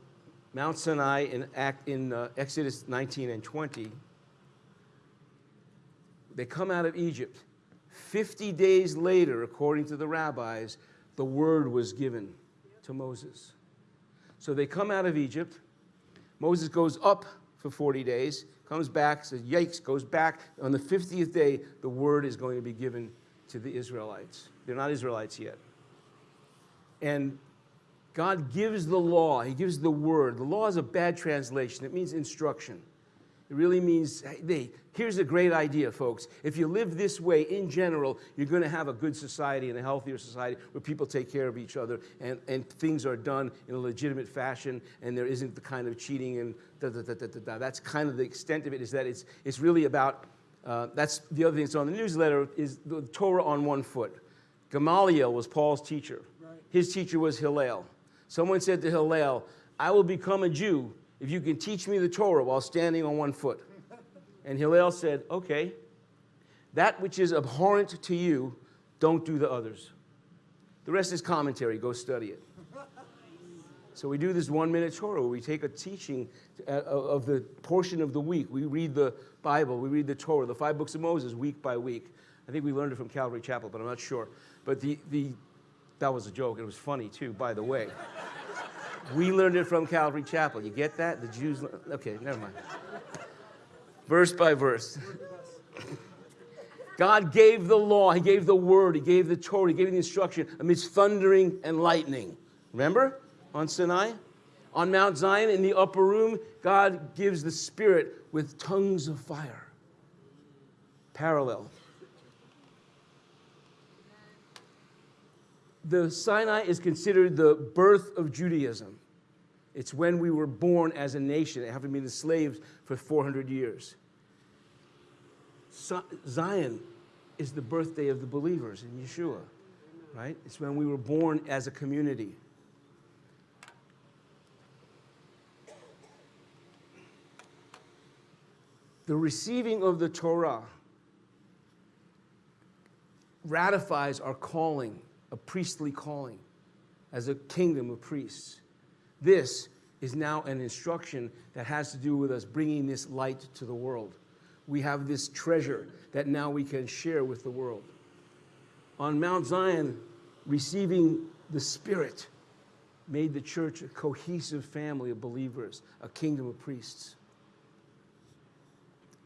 Mount Sinai in, Act, in uh, Exodus 19 and 20, they come out of Egypt. 50 days later, according to the rabbis, the word was given to Moses. So they come out of Egypt. Moses goes up for 40 days, comes back, says, Yikes, goes back. On the 50th day, the word is going to be given to the Israelites. They're not Israelites yet. And God gives the law, He gives the word. The law is a bad translation, it means instruction. It really means, hey, here's a great idea, folks. If you live this way in general, you're going to have a good society and a healthier society where people take care of each other and, and things are done in a legitimate fashion and there isn't the kind of cheating and da da da da da. da. That's kind of the extent of it, is that it's, it's really about, uh, that's the other thing that's on the newsletter, is the Torah on one foot. Gamaliel was Paul's teacher. Right. His teacher was Hillel. Someone said to Hillel, I will become a Jew if you can teach me the Torah while standing on one foot. And Hillel said, Okay, that which is abhorrent to you, don't do the others. The rest is commentary, go study it. So we do this one minute Torah we take a teaching uh, of the portion of the week. We read the Bible, we read the Torah, the five books of Moses, week by week. I think we learned it from Calvary Chapel, but I'm not sure. But the, the, that was a joke. It was funny too, by the way. we learned it from Calvary Chapel. You get that? The Jews. Okay, never mind. Verse by verse. God gave the law, He gave the word, He gave the Torah, He gave the instruction amidst thundering and lightning. Remember on Sinai? On Mount Zion in the upper room, God gives the Spirit with tongues of fire. Parallel. The Sinai is considered the birth of Judaism. It's when we were born as a nation, having been enslaved for 400 years. Zion is the birthday of the believers in Yeshua, right? It's when we were born as a community. The receiving of the Torah ratifies our calling, a priestly calling, as a kingdom of priests. This is now an instruction that has to do with us bringing this light to the world. We have this treasure that now we can share with the world. On Mount Zion, receiving the Spirit made the church a cohesive family of believers, a kingdom of priests.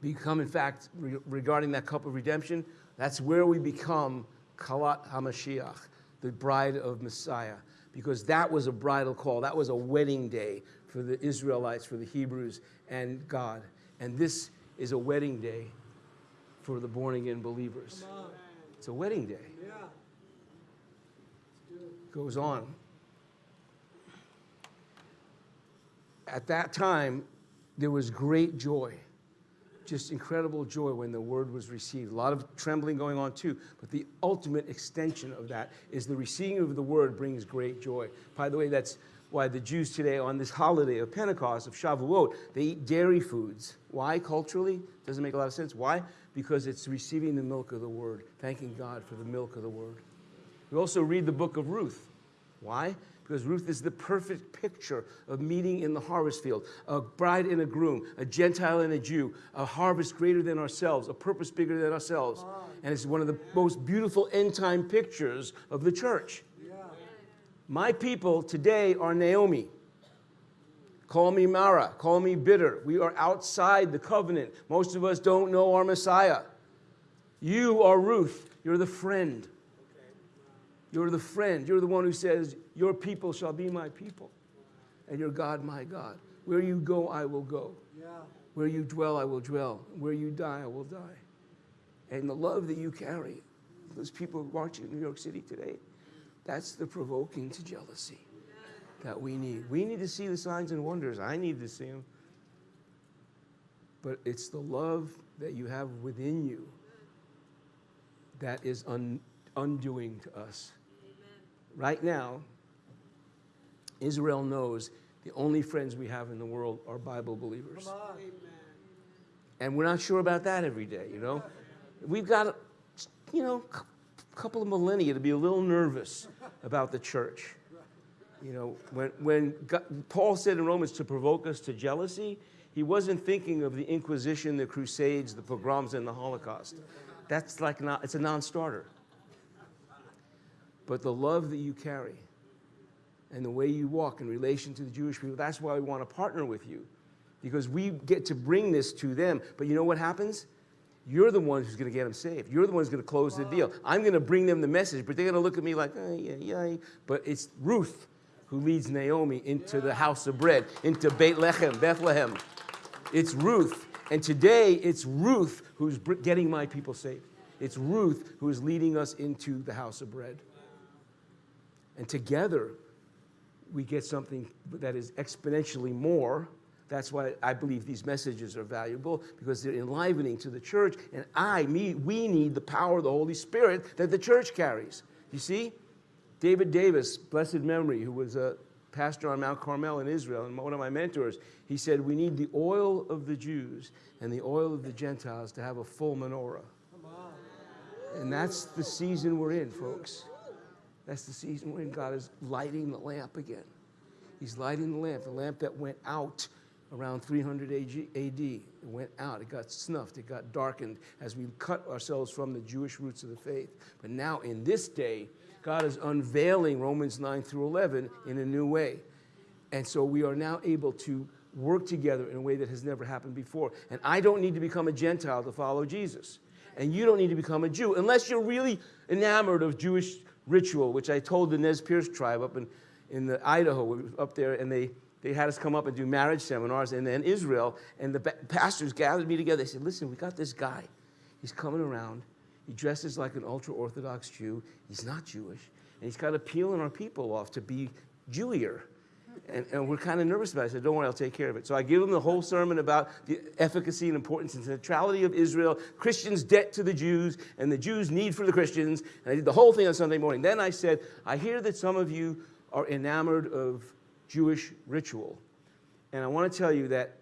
Become, in fact, re- regarding that cup of redemption, that's where we become Kalat HaMashiach, the bride of Messiah, because that was a bridal call. That was a wedding day for the Israelites, for the Hebrews, and God. And this is a wedding day for the born again believers. It's a wedding day. Goes on. At that time, there was great joy, just incredible joy when the word was received. A lot of trembling going on too, but the ultimate extension of that is the receiving of the word brings great joy. By the way, that's why the Jews today, on this holiday of Pentecost, of Shavuot, they eat dairy foods. Why culturally? Doesn't make a lot of sense. Why? Because it's receiving the milk of the word, thanking God for the milk of the word. We also read the book of Ruth. Why? Because Ruth is the perfect picture of meeting in the harvest field a bride and a groom, a Gentile and a Jew, a harvest greater than ourselves, a purpose bigger than ourselves. And it's one of the most beautiful end time pictures of the church. My people today are Naomi. Call me Mara. Call me bitter. We are outside the covenant. Most of us don't know our Messiah. You are Ruth. You're the friend. You're the friend. You're the one who says, Your people shall be my people, and your God my God. Where you go, I will go. Where you dwell, I will dwell. Where you die, I will die. And the love that you carry, those people watching New York City today, that's the provoking to jealousy that we need. We need to see the signs and wonders. I need to see them. But it's the love that you have within you that is un- undoing to us. Right now, Israel knows the only friends we have in the world are Bible believers. And we're not sure about that every day, you know? We've got, you know, a couple of millennia to be a little nervous about the church. You know, when, when God, Paul said in Romans to provoke us to jealousy, he wasn't thinking of the Inquisition, the Crusades, the pogroms, and the Holocaust. That's like not, it's a non-starter. But the love that you carry and the way you walk in relation to the Jewish people, that's why we want to partner with you. Because we get to bring this to them. But you know what happens? You're the one who's going to get them saved. You're the one who's going to close the deal. I'm going to bring them the message, but they're going to look at me like, oh, yeah, yeah. But it's Ruth who leads Naomi into the house of bread, into Beit Lechem, Bethlehem. It's Ruth. And today, it's Ruth who's br- getting my people saved. It's Ruth who is leading us into the house of bread. And together, we get something that is exponentially more. That's why I believe these messages are valuable because they're enlivening to the church. And I, me, we need the power of the Holy Spirit that the church carries. You see? David Davis, blessed memory, who was a pastor on Mount Carmel in Israel and one of my mentors, he said, We need the oil of the Jews and the oil of the Gentiles to have a full menorah. And that's the season we're in, folks. That's the season when God is lighting the lamp again. He's lighting the lamp, the lamp that went out around 300 AD. It went out, it got snuffed, it got darkened as we cut ourselves from the Jewish roots of the faith. But now, in this day, God is unveiling Romans 9 through 11 in a new way. And so we are now able to work together in a way that has never happened before. And I don't need to become a Gentile to follow Jesus. And you don't need to become a Jew unless you're really enamored of Jewish ritual, which I told the Nez Perce tribe up in, in the Idaho, up there, and they they had us come up and do marriage seminars, and then Israel, and the pastors gathered me together. They said, Listen, we got this guy. He's coming around. He dresses like an ultra Orthodox Jew. He's not Jewish. And he's of peeling our people off to be Jewier. And, and we're kind of nervous about it. I said, Don't worry, I'll take care of it. So I give them the whole sermon about the efficacy and importance and centrality of Israel, Christians' debt to the Jews, and the Jews' need for the Christians. And I did the whole thing on Sunday morning. Then I said, I hear that some of you are enamored of Jewish ritual. And I want to tell you that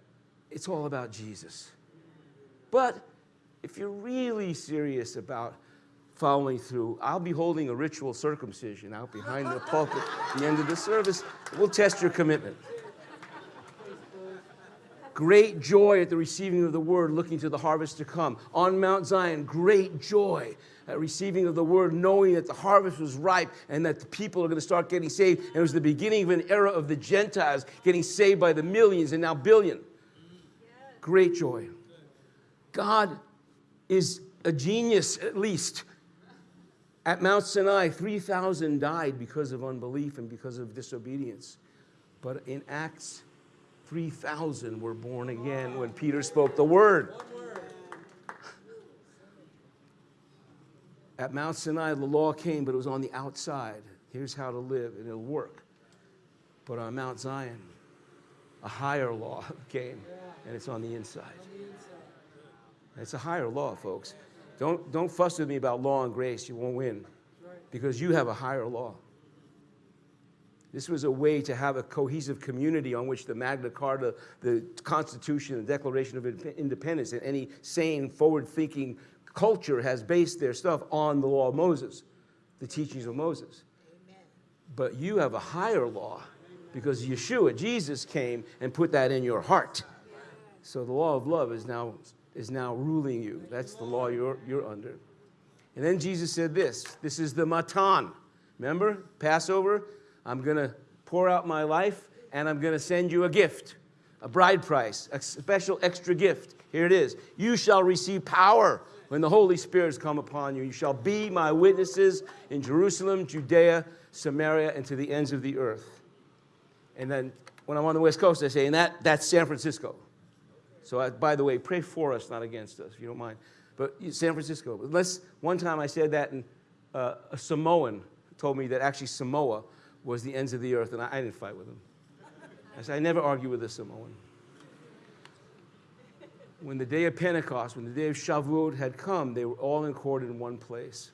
it's all about Jesus. But if you're really serious about following through, I'll be holding a ritual circumcision out behind the pulpit at the end of the service. We'll test your commitment. Great joy at the receiving of the word, looking to the harvest to come. On Mount Zion, great joy at receiving of the word, knowing that the harvest was ripe and that the people are going to start getting saved. And it was the beginning of an era of the Gentiles getting saved by the millions and now billion. Great joy. God is a genius, at least. At Mount Sinai, 3,000 died because of unbelief and because of disobedience. But in Acts, 3,000 were born again when Peter spoke the word. At Mount Sinai, the law came, but it was on the outside. Here's how to live, and it'll work. But on Mount Zion, a higher law came, and it's on the inside. It's a higher law, folks. Don't, don't fuss with me about law and grace. You won't win because you have a higher law. This was a way to have a cohesive community on which the Magna Carta, the Constitution, the Declaration of Independence, and any sane, forward thinking culture has based their stuff on the law of Moses, the teachings of Moses. Amen. But you have a higher law because Yeshua, Jesus, came and put that in your heart. So the law of love is now, is now ruling you. That's the law you're, you're under. And then Jesus said this this is the matan. Remember, Passover? I'm going to pour out my life and I'm going to send you a gift, a bride price, a special extra gift. Here it is. You shall receive power when the Holy Spirit has come upon you. You shall be my witnesses in Jerusalem, Judea, Samaria, and to the ends of the earth. And then when I'm on the West Coast, I say, and that, that's San Francisco. So, I, by the way, pray for us, not against us, if you don't mind. But San Francisco. Unless one time I said that, and uh, a Samoan told me that actually Samoa was the ends of the earth, and I, I didn't fight with him. I said, I never argue with a Samoan. When the day of Pentecost, when the day of Shavuot had come, they were all in court in one place.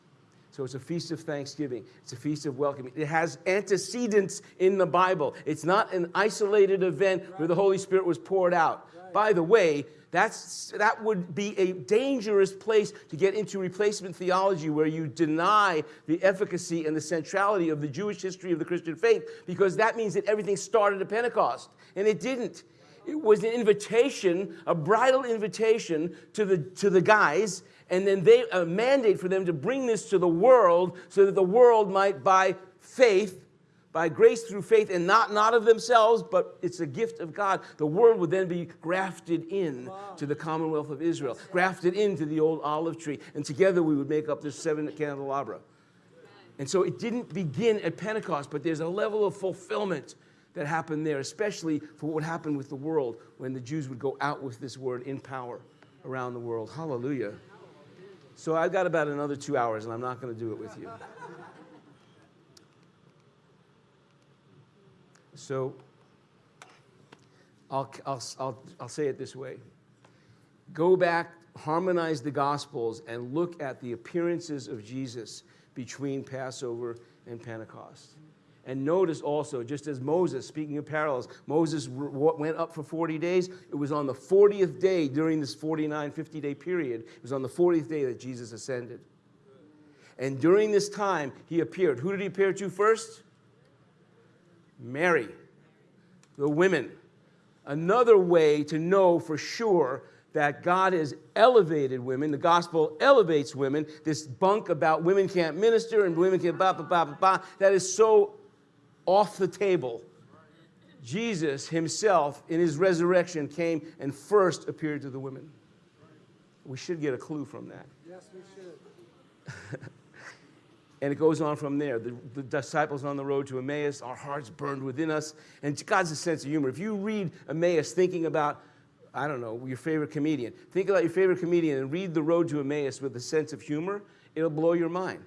So it's a feast of thanksgiving. It's a feast of welcoming. It has antecedents in the Bible. It's not an isolated event where the Holy Spirit was poured out. By the way, that's, that would be a dangerous place to get into replacement theology where you deny the efficacy and the centrality of the Jewish history of the Christian faith because that means that everything started at Pentecost. And it didn't. It was an invitation, a bridal invitation to the, to the guys, and then they, a mandate for them to bring this to the world so that the world might, by faith, by grace through faith and not, not of themselves, but it's a gift of God. The world would then be grafted in to the commonwealth of Israel, grafted into the old olive tree, and together we would make up this seven candelabra. And so it didn't begin at Pentecost, but there's a level of fulfillment that happened there, especially for what would happen with the world when the Jews would go out with this word in power around the world. Hallelujah. So I've got about another two hours, and I'm not going to do it with you. So I'll, I'll, I'll, I'll say it this way go back, harmonize the Gospels, and look at the appearances of Jesus between Passover and Pentecost. And notice also, just as Moses, speaking of parallels, Moses went up for 40 days. It was on the 40th day during this 49, 50 day period, it was on the 40th day that Jesus ascended. And during this time, he appeared. Who did he appear to first? Mary, the women. Another way to know for sure that God has elevated women, the gospel elevates women. This bunk about women can't minister and women can't ba ba ba ba ba, that is so off the table. Jesus himself, in his resurrection, came and first appeared to the women. We should get a clue from that. Yes, we should. And it goes on from there. The, the disciples on the road to Emmaus, our hearts burned within us. And God's a sense of humor. If you read Emmaus thinking about, I don't know, your favorite comedian, think about your favorite comedian and read The Road to Emmaus with a sense of humor, it'll blow your mind.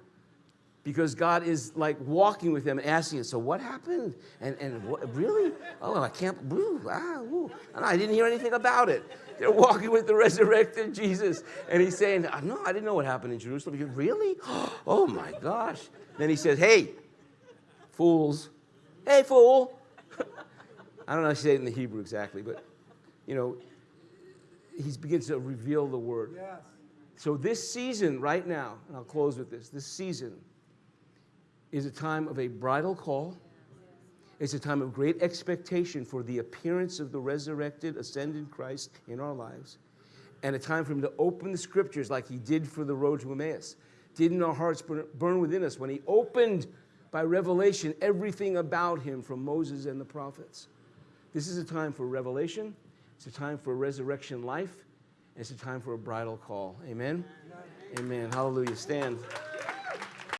Because God is like walking with them and asking us, so what happened? And, and what, really? Oh, I can't, woo, ah, woo. And I didn't hear anything about it. They're walking with the resurrected Jesus. And he's saying, I no, I didn't know what happened in Jerusalem. Goes, really? Oh my gosh. Then he says, hey, fools. Hey, fool. I don't know how to say it in the Hebrew exactly, but, you know, he begins to reveal the word. Yes. So this season right now, and I'll close with this, this season is a time of a bridal call. It's a time of great expectation for the appearance of the resurrected, ascended Christ in our lives. And a time for him to open the scriptures like he did for the road to Emmaus. Didn't our hearts burn- within us when he opened by revelation everything about him from Moses and the prophets? This is a time for revelation. It's a time for resurrection life. And it's a time for a bridal call. Amen. Amen. Hallelujah. Stand.